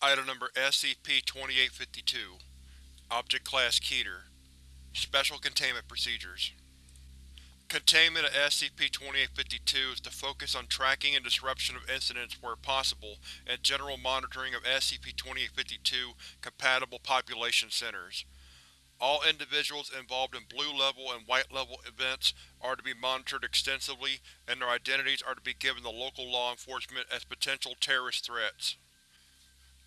Item Number SCP-2852 Object Class Keter Special Containment Procedures Containment of SCP-2852 is to focus on tracking and disruption of incidents where possible and general monitoring of SCP-2852 compatible population centers. All individuals involved in Blue Level and White Level events are to be monitored extensively and their identities are to be given to local law enforcement as potential terrorist threats.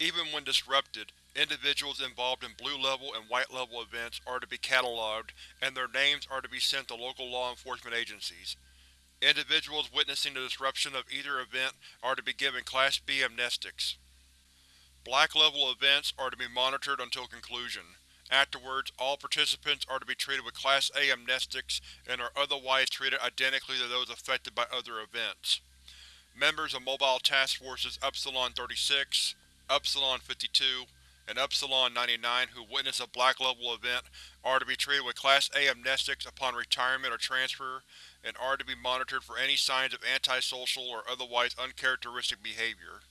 Even when disrupted, individuals involved in Blue Level and White Level events are to be catalogued, and their names are to be sent to local law enforcement agencies. Individuals witnessing the disruption of either event are to be given Class B amnestics. Black Level events are to be monitored until conclusion. Afterwards, all participants are to be treated with Class A amnestics and are otherwise treated identically to those affected by other events. Members of Mobile Task Forces Upsilon-36, Upsilon-52, and Upsilon-99 who witness a Black Level event are to be treated with Class A amnestics upon retirement or transfer, and are to be monitored for any signs of antisocial or otherwise uncharacteristic behavior.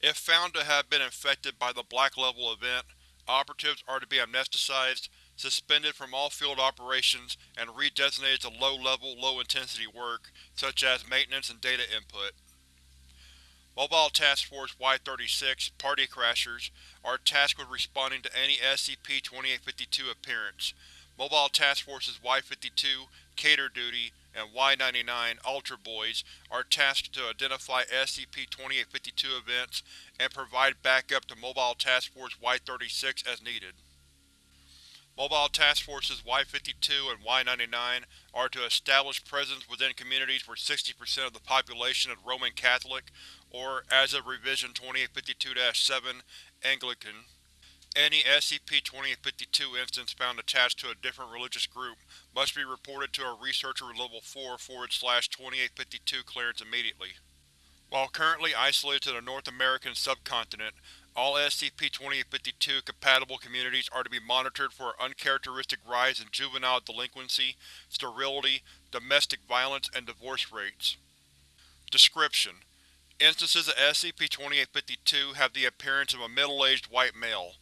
If found to have been infected by the Black Level event, operatives are to be amnesticized, suspended from all field operations, and redesignated to low-level, low-intensity work, such as maintenance and data input. Mobile Task Force Y-36 Party Crashers are tasked with responding to any SCP-2852 appearance. Mobile Task Forces Y-52 Cater Duty and Y-99 Altar Boys are tasked to identify SCP-2852 events and provide backup to Mobile Task Force Y-36 as needed. Mobile Task Forces Y-52 and Y-99 are to establish presence within communities where 60% of the population is Roman Catholic or, as of Revision 2852-7, Anglican. Any SCP-2852 instance found attached to a different religious group must be reported to a Researcher Level 4 2852 clearance immediately. While currently isolated to the North American subcontinent, all SCP-2852 compatible communities are to be monitored for an uncharacteristic rise in juvenile delinquency, sterility, domestic violence, and divorce rates. Description: Instances of SCP-2852 have the appearance of a middle-aged white male.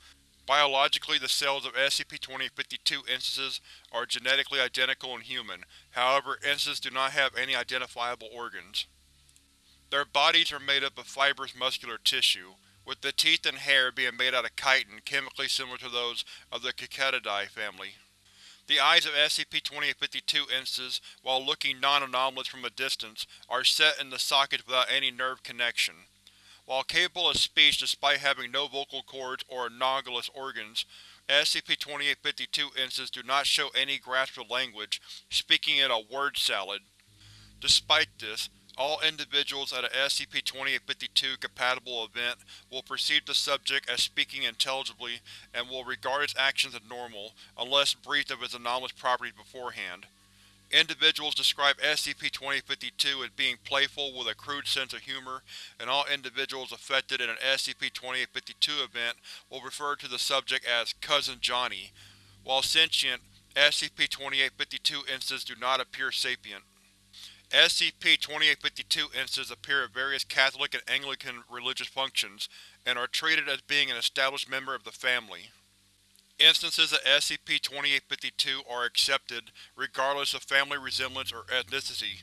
Biologically, the cells of SCP-2852 instances are genetically identical in human, however instances do not have any identifiable organs. Their bodies are made up of fibrous muscular tissue, with the teeth and hair being made out of chitin chemically similar to those of the Cicadidae family. The eyes of SCP-2852 instances, while looking non-anomalous from a distance, are set in the sockets without any nerve connection. While capable of speech despite having no vocal cords or anomalous organs, SCP-2852 instances do not show any grasp of language, speaking in a word salad. Despite this, all individuals at a SCP-2852 compatible event will perceive the subject as speaking intelligibly and will regard its actions as normal, unless briefed of its anomalous properties beforehand. Individuals describe SCP-2852 as being playful with a crude sense of humor, and all individuals affected in an SCP-2852 event will refer to the subject as Cousin Johnny. While sentient, SCP-2852 instances do not appear sapient. SCP-2852 instances appear at various Catholic and Anglican religious functions, and are treated as being an established member of the family. Instances of SCP-2852 are accepted, regardless of family resemblance or ethnicity.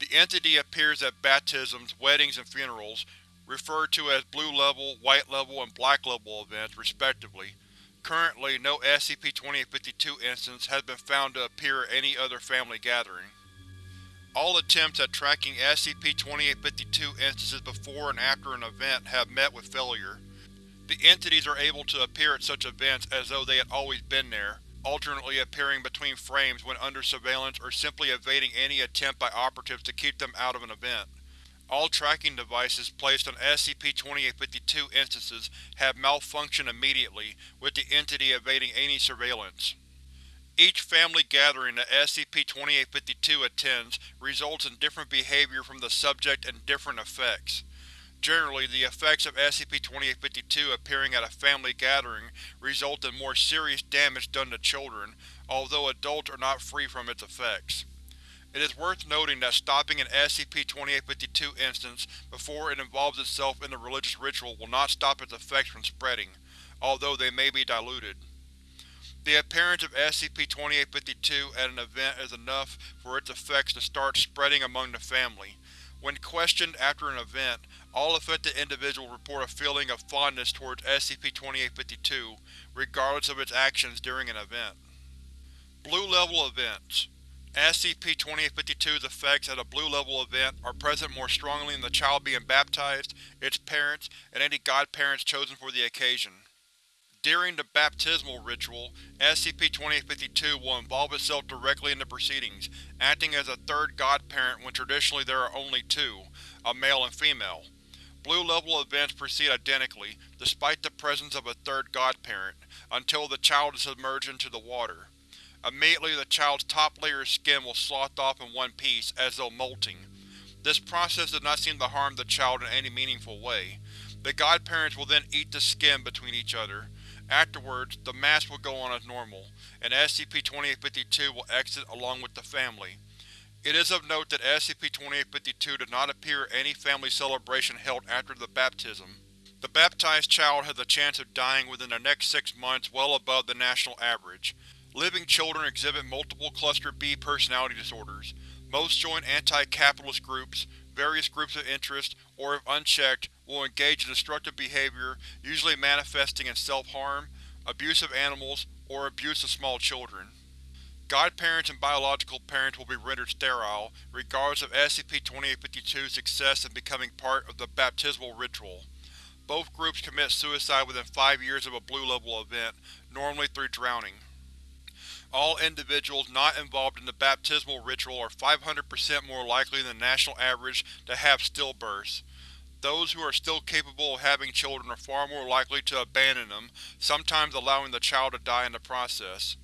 The entity appears at baptisms, weddings, and funerals, referred to as Blue Level, White Level, and Black Level events, respectively. Currently, no SCP-2852 instance has been found to appear at any other family gathering. All attempts at tracking SCP-2852 instances before and after an event have met with failure. The entities are able to appear at such events as though they had always been there, alternately appearing between frames when under surveillance or simply evading any attempt by operatives to keep them out of an event. All tracking devices placed on SCP-2852 instances have malfunctioned immediately, with the entity evading any surveillance. Each family gathering that SCP-2852 attends results in different behavior from the subject and different effects. Generally, the effects of SCP-2852 appearing at a family gathering result in more serious damage done to children, although adults are not free from its effects. It is worth noting that stopping an SCP-2852 instance before it involves itself in the religious ritual will not stop its effects from spreading, although they may be diluted. The appearance of SCP-2852 at an event is enough for its effects to start spreading among the family. When questioned after an event, all affected individuals report a feeling of fondness towards SCP-2852, regardless of its actions during an event. Blue Level Events SCP-2852's effects at a Blue Level event are present more strongly in the child being baptized, its parents, and any godparents chosen for the occasion. During the baptismal ritual, SCP-2852 will involve itself directly in the proceedings, acting as a third godparent when traditionally there are only two, a male and female. Blue Level events proceed identically, despite the presence of a third godparent, until the child is submerged into the water. Immediately the child's top layer of skin will slough off in one piece, as though molting. This process does not seem to harm the child in any meaningful way. The godparents will then eat the skin between each other. Afterwards, the mass will go on as normal, and SCP-2852 will exit along with the family. It is of note that SCP-2852 does not appear at any family celebration held after the baptism. The baptized child has a chance of dying within the next six months well above the national average. Living children exhibit multiple Cluster B personality disorders. Most join anti-capitalist groups, various groups of interest, or if unchecked, will engage in destructive behavior, usually manifesting in self-harm, abuse of animals, or abuse of small children. Godparents and biological parents will be rendered sterile, regardless of SCP-2852's success in becoming part of the baptismal ritual. Both groups commit suicide within five years of a Blue Level event, normally through drowning. All individuals not involved in the baptismal ritual are 500% more likely than the national average to have stillbirths. Those who are still capable of having children are far more likely to abandon them, sometimes allowing the child to die in the process.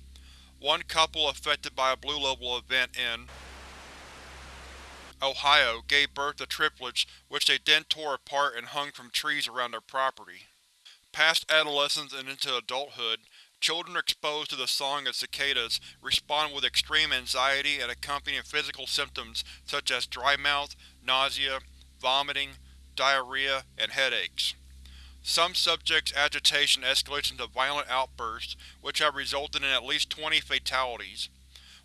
One couple affected by a Blue Level event in Ohio gave birth to triplets which they then tore apart and hung from trees around their property. Past adolescence and into adulthood, Children exposed to the song of cicadas respond with extreme anxiety and accompanying physical symptoms such as dry mouth, nausea, vomiting, diarrhea, and headaches. Some subjects' agitation escalates into violent outbursts, which have resulted in at least 20 fatalities.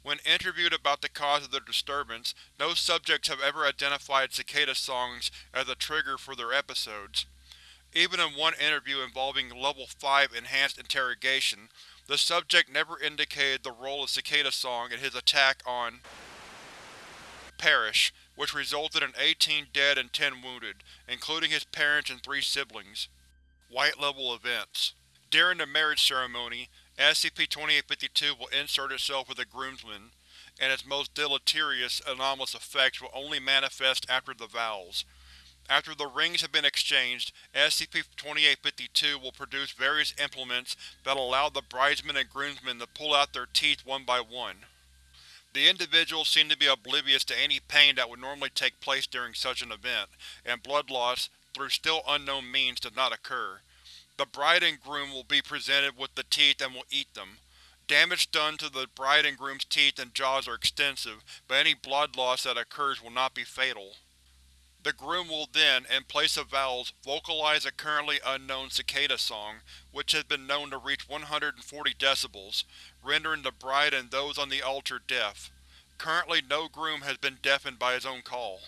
When interviewed about the cause of their disturbance, no subjects have ever identified cicada songs as a trigger for their episodes. Even in one interview involving Level 5 Enhanced Interrogation, the subject never indicated the role of Cicada Song in his attack on Parrish, which resulted in 18 dead and 10 wounded, including his parents and three siblings. White Level Events During the marriage ceremony, SCP-2852 will insert itself with the groomsman, and its most deleterious, anomalous effects will only manifest after the vows. After the rings have been exchanged, SCP-2852 will produce various implements that allow the bridesmen and groomsmen to pull out their teeth one by one. The individuals seem to be oblivious to any pain that would normally take place during such an event, and blood loss, through still unknown means, does not occur. The bride and groom will be presented with the teeth and will eat them. Damage done to the bride and groom's teeth and jaws are extensive, but any blood loss that occurs will not be fatal. The groom will then, in place of vowels, vocalize a currently unknown cicada song, which has been known to reach 140 decibels, rendering the bride and those on the altar deaf. Currently no groom has been deafened by his own call.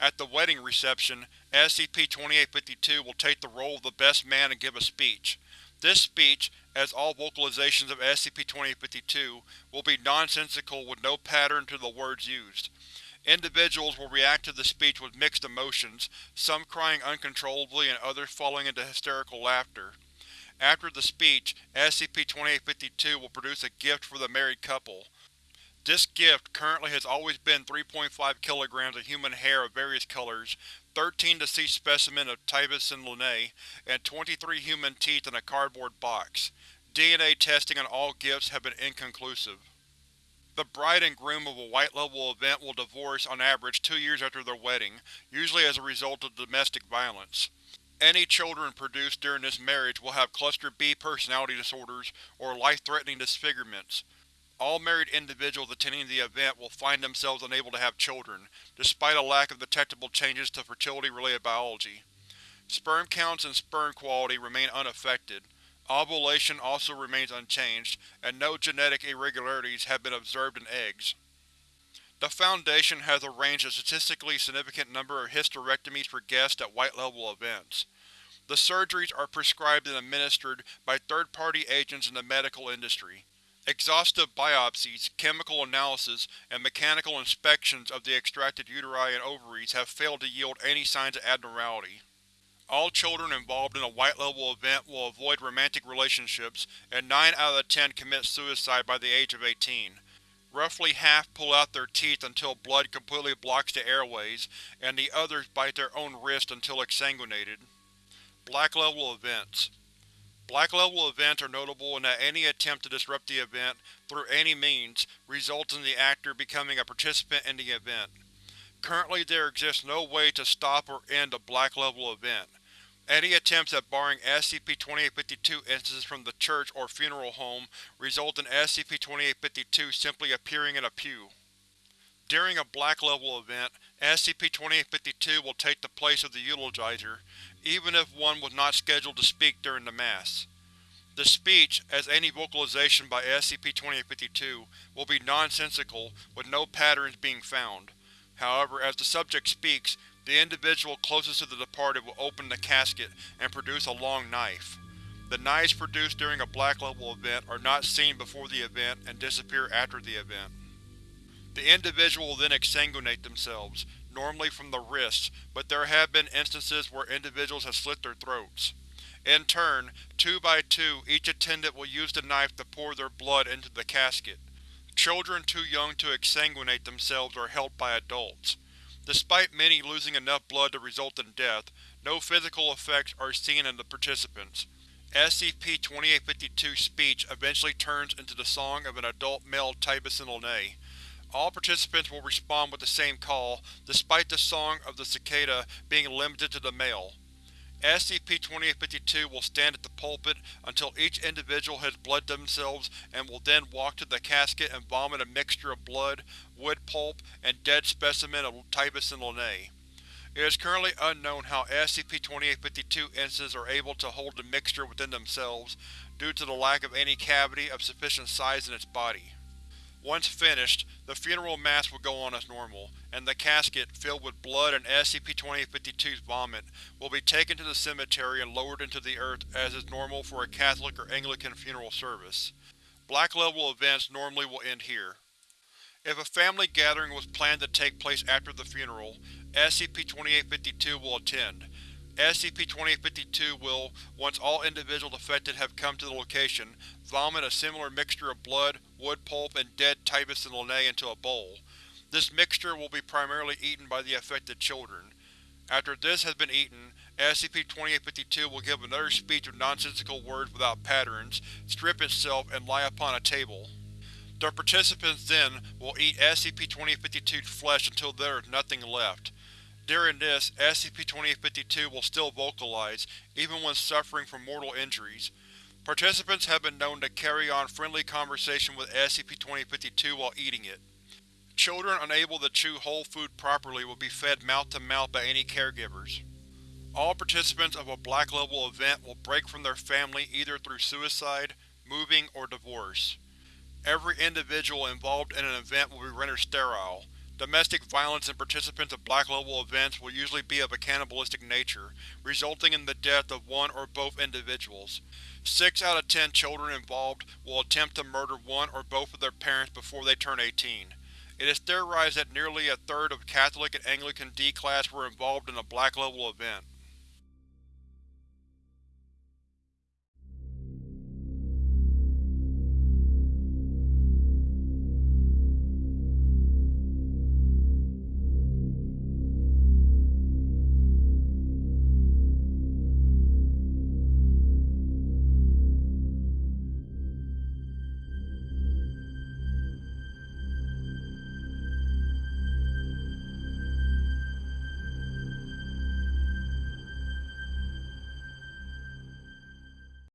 At the wedding reception, SCP-2852 will take the role of the best man and give a speech. This speech, as all vocalizations of SCP-2852, will be nonsensical with no pattern to the words used. Individuals will react to the speech with mixed emotions, some crying uncontrollably and others falling into hysterical laughter. After the speech, SCP-2852 will produce a gift for the married couple. This gift currently has always been 3.5 kilograms of human hair of various colors, 13 deceased specimens of Tibicen linnei, and 23 human teeth in a cardboard box. DNA testing on all gifts have been inconclusive. The bride and groom of a White Level event will divorce on average two years after their wedding, usually as a result of domestic violence. Any children produced during this marriage will have Cluster B personality disorders or life-threatening disfigurements. All married individuals attending the event will find themselves unable to have children, despite a lack of detectable changes to fertility-related biology. Sperm counts and sperm quality remain unaffected. Ovulation also remains unchanged, and no genetic irregularities have been observed in eggs. The Foundation has arranged a statistically significant number of hysterectomies for guests at white-level events. The surgeries are prescribed and administered by third-party agents in the medical industry. Exhaustive biopsies, chemical analysis, and mechanical inspections of the extracted uteri and ovaries have failed to yield any signs of abnormality. All children involved in a white-level event will avoid romantic relationships, and 9 out of the 10 commit suicide by the age of 18. Roughly half pull out their teeth until blood completely blocks the airways, and the others bite their own wrist until exsanguinated. Black Level Events Black Level events are notable in that any attempt to disrupt the event, through any means, results in the actor becoming a participant in the event. Currently there exists no way to stop or end a Black Level event. Any attempts at barring SCP-2852 instances from the church or funeral home result in SCP-2852 simply appearing in a pew. During a Black Level event, SCP-2852 will take the place of the eulogizer, even if one was not scheduled to speak during the Mass. The speech, as any vocalization by SCP-2852, will be nonsensical, with no patterns being found. However, as the subject speaks, the individual closest to the departed will open the casket and produce a long knife. The knives produced during a Black Level event are not seen before the event and disappear after the event. The individual will then exsanguinate themselves, normally from the wrists, but there have been instances where individuals have slit their throats. In turn, two by two, each attendant will use the knife to pour their blood into the casket. Children too young to exsanguinate themselves are helped by adults. Despite many losing enough blood to result in death, no physical effects are seen in the participants. SCP-2852's speech eventually turns into the song of an adult male linnei. All participants will respond with the same call, despite the song of the cicada being limited to the male. SCP-2852 will stand at the pulpit until each individual has bled themselves and will then walk to the casket and vomit a mixture of blood, wood pulp, and dead specimen of Tibicen linnei. It is currently unknown how SCP-2852 instances are able to hold the mixture within themselves, due to the lack of any cavity of sufficient size in its body. Once finished, the funeral mass will go on as normal, and the casket, filled with blood and SCP-2852's vomit, will be taken to the cemetery and lowered into the earth as is normal for a Catholic or Anglican funeral service. Black Level events normally will end here. If a family gathering was planned to take place after the funeral, SCP-2852 will attend, SCP-2852 will, once all individuals affected have come to the location, vomit a similar mixture of blood, wood pulp, and dead Tibicen linnei into a bowl. This mixture will be primarily eaten by the affected children. After this has been eaten, SCP-2852 will give another speech of nonsensical words without patterns, strip itself, and lie upon a table. The participants then will eat SCP-2852's flesh until there is nothing left. During this, SCP-2852 will still vocalize, even when suffering from mortal injuries. Participants have been known to carry on friendly conversation with SCP-2052 while eating it. Children unable to chew whole food properly will be fed mouth-to-mouth -mouth by any caregivers. All participants of a Black Level event will break from their family either through suicide, moving, or divorce. Every individual involved in an event will be rendered sterile, Domestic violence in participants of Black Level events will usually be of a cannibalistic nature, resulting in the death of one or both individuals. Six out of ten children involved will attempt to murder one or both of their parents before they turn 18. It is theorized that nearly a third of Catholic and Anglican D-Class were involved in a Black Level event.